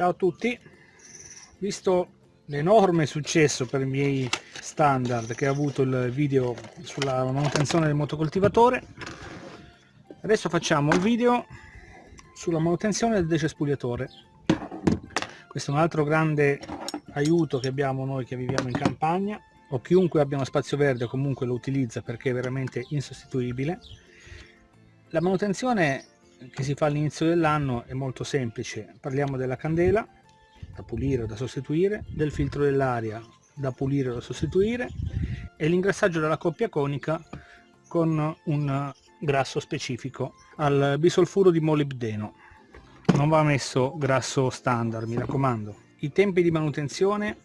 Ciao a tutti, visto l'enorme successo per i miei standard che ha avuto il video sulla manutenzione del motocoltivatore, adesso facciamo il video sulla manutenzione del decespugliatore. Questo è un altro grande aiuto che abbiamo noi che viviamo in campagna o chiunque abbia uno spazio verde comunque lo utilizza perché è veramente insostituibile. La manutenzione che si fa all'inizio dell'anno è molto semplice. Parliamo della candela da pulire o da sostituire del filtro dell'aria da pulire o da sostituire e l'ingrassaggio della coppia conica con un grasso specifico al bisolfuro di molibdeno. Non va messo grasso standard mi raccomando. I tempi di manutenzione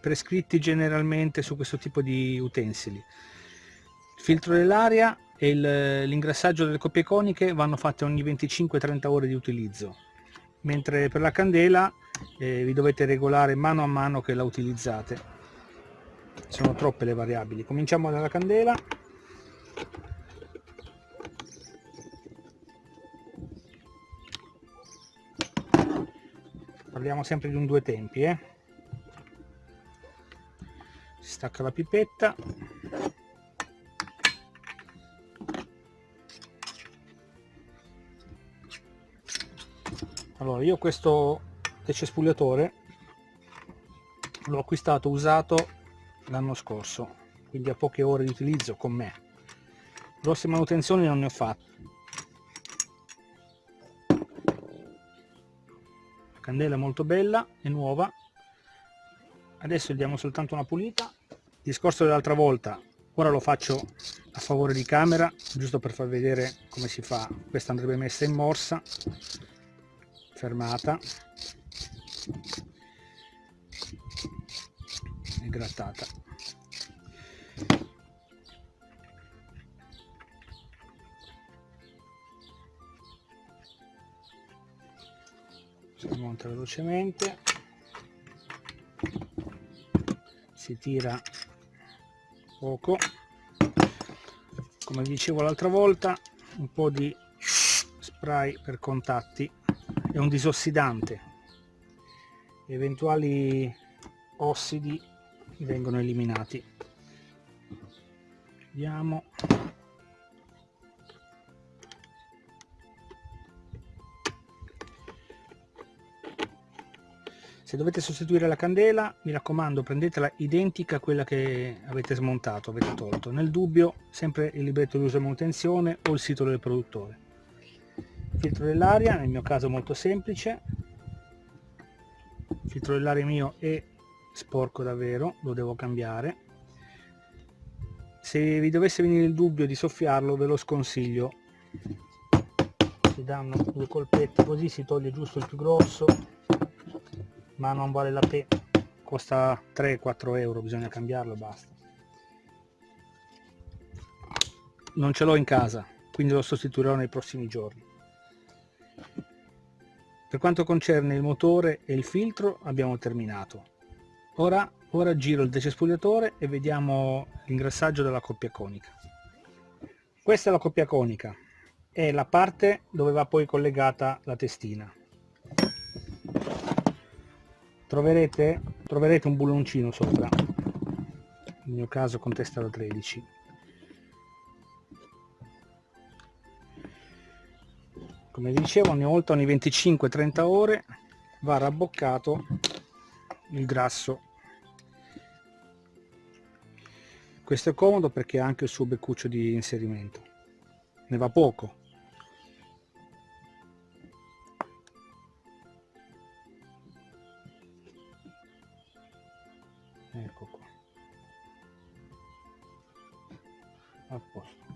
prescritti generalmente su questo tipo di utensili. Il filtro dell'aria e l'ingrassaggio delle coppie coniche vanno fatte ogni 25-30 ore di utilizzo. Mentre per la candela eh, vi dovete regolare mano a mano che la utilizzate. Sono troppe le variabili. Cominciamo dalla candela. Parliamo sempre di un due tempi eh? si stacca la pipetta allora io questo decespugliatore l'ho acquistato usato l'anno scorso quindi a poche ore di utilizzo con me. Grosse manutenzioni non ne ho fatte. La candela è molto bella è nuova. Adesso gli diamo soltanto una pulita. Il discorso dell'altra volta ora lo faccio a favore di camera giusto per far vedere come si fa. Questa andrebbe messa in morsa fermata. E grattata. Si monta velocemente. Si tira poco. Come dicevo l'altra volta un po' di spray per contatti è un disossidante. Eventuali ossidi vengono eliminati. Vediamo. Se dovete sostituire la candela mi raccomando prendetela identica a quella che avete smontato avete tolto. Nel dubbio sempre il libretto di uso e manutenzione o il sito del produttore filtro dell'aria nel mio caso molto semplice. Il filtro dell'aria mio è sporco davvero lo devo cambiare. Se vi dovesse venire il dubbio di soffiarlo ve lo sconsiglio. Si danno due colpetti così si toglie giusto il più grosso ma non vale la pena costa 3-4 euro bisogna cambiarlo basta. Non ce l'ho in casa quindi lo sostituirò nei prossimi giorni per quanto concerne il motore e il filtro abbiamo terminato. Ora, ora giro il decespugliatore e vediamo l'ingrassaggio della coppia conica. Questa è la coppia conica, è la parte dove va poi collegata la testina. Troverete, troverete un bulloncino sopra, nel mio caso con testa da 13 come dicevo ogni volta ogni 25-30 ore va rabboccato il grasso. Questo è comodo perché ha anche il suo beccuccio di inserimento. Ne va poco. Ecco qua. A posto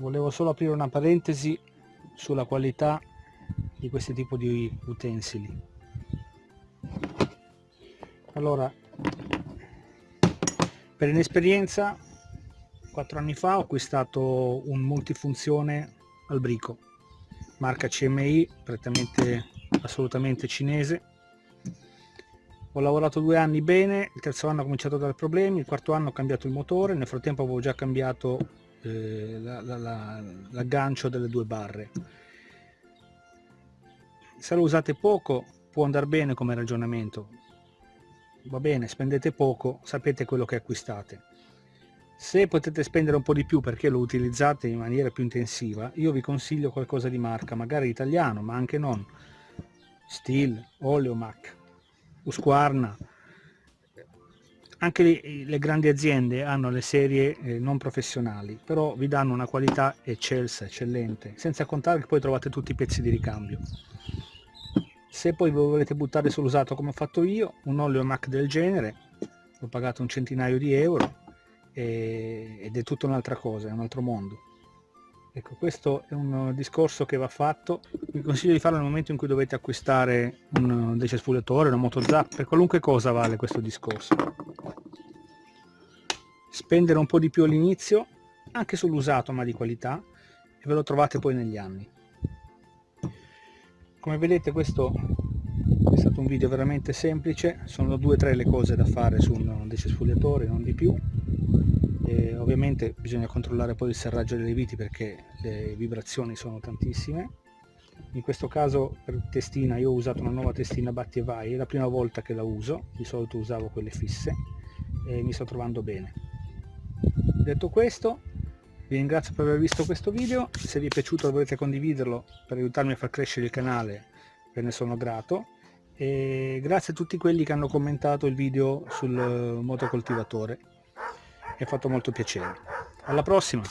volevo solo aprire una parentesi sulla qualità di questo tipo di utensili. Allora per inesperienza quattro anni fa ho acquistato un multifunzione al brico marca CMI prettamente assolutamente cinese. Ho lavorato due anni bene il terzo anno ho cominciato a dare problemi il quarto anno ho cambiato il motore nel frattempo avevo già cambiato eh, l'aggancio delle due barre. Se lo usate poco può andare bene come ragionamento. Va bene spendete poco sapete quello che acquistate. Se potete spendere un po' di più perché lo utilizzate in maniera più intensiva io vi consiglio qualcosa di marca magari italiano ma anche non. Steel, Oleomac, Husqvarna anche le, le, grandi aziende hanno le serie eh, non professionali però vi danno una qualità eccelsa, eccellente senza contare che poi trovate tutti i pezzi di ricambio. Se poi volete buttare sull'usato come ho fatto io un olio Mac del genere l'ho pagato un centinaio di euro e, ed è tutta un'altra cosa è un altro mondo. Ecco questo è un discorso che va fatto. Vi consiglio di farlo nel momento in cui dovete acquistare un decespugliatore una moto zap per qualunque cosa vale questo discorso spendere un po' di più all'inizio anche sull'usato ma di qualità e ve lo trovate poi negli anni. Come vedete questo è stato un video veramente semplice. Sono due o tre le cose da fare su un decespugliatore non di più. E ovviamente bisogna controllare poi il serraggio delle viti perché le vibrazioni sono tantissime. In questo caso per testina io ho usato una nuova testina Batti e Vai. È la prima volta che la uso. Di solito usavo quelle fisse e mi sto trovando bene detto questo vi ringrazio per aver visto questo video, se vi è piaciuto dovete condividerlo per aiutarmi a far crescere il canale, ve ne sono grato. E grazie a tutti quelli che hanno commentato il video sul motocoltivatore, mi ha fatto molto piacere. Alla prossima!